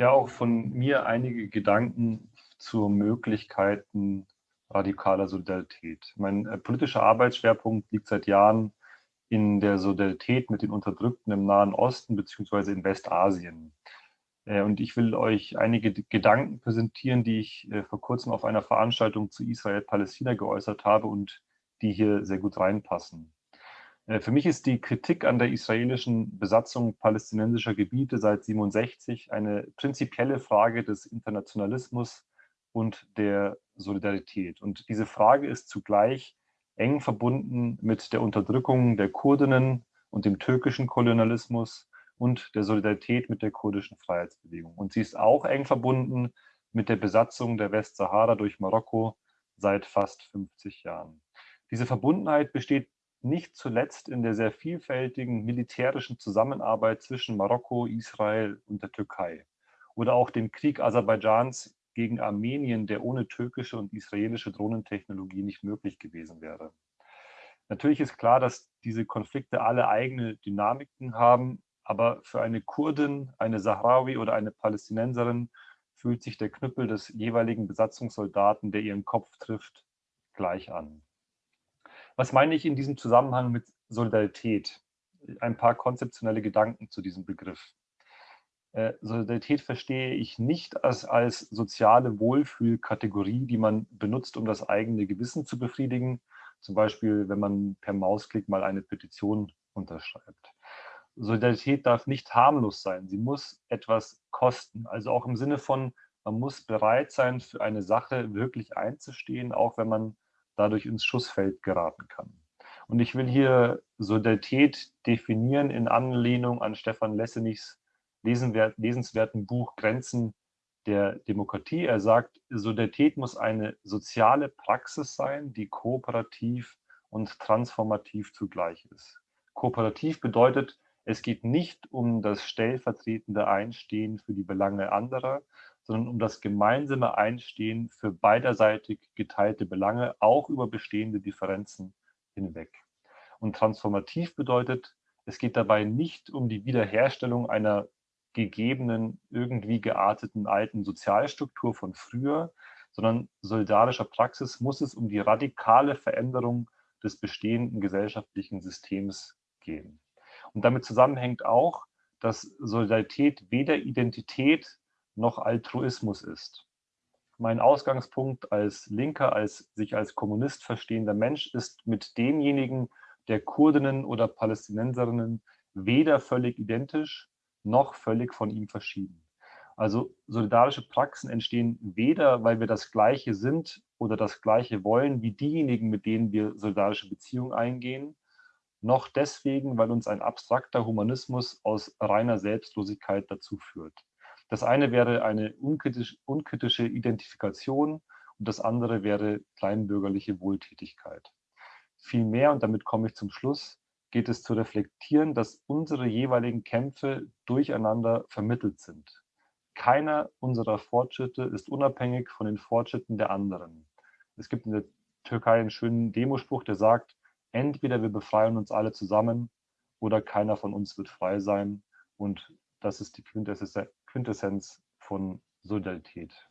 Ja, auch von mir einige Gedanken zu Möglichkeiten radikaler Solidarität. Mein äh, politischer Arbeitsschwerpunkt liegt seit Jahren in der Solidarität mit den Unterdrückten im Nahen Osten bzw. in Westasien. Äh, und ich will euch einige Gedanken präsentieren, die ich äh, vor kurzem auf einer Veranstaltung zu Israel-Palästina geäußert habe und die hier sehr gut reinpassen. Äh, für mich ist die Kritik an der israelischen Besatzung palästinensischer Gebiete seit 67 eine prinzipielle Frage des Internationalismus und der Solidarität. Und diese Frage ist zugleich eng verbunden mit der Unterdrückung der Kurdinnen und dem türkischen Kolonialismus und der Solidarität mit der kurdischen Freiheitsbewegung. Und sie ist auch eng verbunden mit der Besatzung der Westsahara durch Marokko seit fast 50 Jahren. Diese Verbundenheit besteht nicht zuletzt in der sehr vielfältigen militärischen Zusammenarbeit zwischen Marokko, Israel und der Türkei oder auch dem Krieg Aserbaidschans gegen Armenien, der ohne türkische und israelische Drohnentechnologie nicht möglich gewesen wäre. Natürlich ist klar, dass diese Konflikte alle eigene Dynamiken haben, aber für eine Kurdin, eine Sahrawi oder eine Palästinenserin fühlt sich der Knüppel des jeweiligen Besatzungssoldaten, der ihren Kopf trifft, gleich an. Was meine ich in diesem Zusammenhang mit Solidarität? Ein paar konzeptionelle Gedanken zu diesem Begriff. Äh, Solidarität verstehe ich nicht als, als soziale Wohlfühlkategorie, die man benutzt, um das eigene Gewissen zu befriedigen. Zum Beispiel, wenn man per Mausklick mal eine Petition unterschreibt. Solidarität darf nicht harmlos sein. Sie muss etwas kosten. Also auch im Sinne von, man muss bereit sein, für eine Sache wirklich einzustehen, auch wenn man dadurch ins Schussfeld geraten kann. Und ich will hier Solidarität definieren in Anlehnung an Stefan Lessenichs lesenswerten Buch Grenzen der Demokratie. Er sagt, Solidarität muss eine soziale Praxis sein, die kooperativ und transformativ zugleich ist. Kooperativ bedeutet, es geht nicht um das stellvertretende Einstehen für die Belange anderer, sondern um das gemeinsame Einstehen für beiderseitig geteilte Belange, auch über bestehende Differenzen hinweg. Und transformativ bedeutet, es geht dabei nicht um die Wiederherstellung einer gegebenen, irgendwie gearteten alten Sozialstruktur von früher, sondern solidarischer Praxis muss es um die radikale Veränderung des bestehenden gesellschaftlichen Systems gehen. Und damit zusammenhängt auch, dass Solidarität weder Identität noch Altruismus ist. Mein Ausgangspunkt als Linker, als sich als Kommunist verstehender Mensch ist mit demjenigen der Kurdinnen oder Palästinenserinnen weder völlig identisch noch völlig von ihm verschieden. Also solidarische Praxen entstehen weder, weil wir das Gleiche sind oder das Gleiche wollen wie diejenigen, mit denen wir solidarische Beziehungen eingehen, noch deswegen, weil uns ein abstrakter Humanismus aus reiner Selbstlosigkeit dazu führt. Das eine wäre eine unkritisch, unkritische Identifikation und das andere wäre kleinbürgerliche Wohltätigkeit. Vielmehr, und damit komme ich zum Schluss, geht es zu reflektieren, dass unsere jeweiligen Kämpfe durcheinander vermittelt sind. Keiner unserer Fortschritte ist unabhängig von den Fortschritten der anderen. Es gibt in der Türkei einen schönen Demospruch, der sagt, entweder wir befreien uns alle zusammen oder keiner von uns wird frei sein. Und das ist die Quintessenz von Solidarität.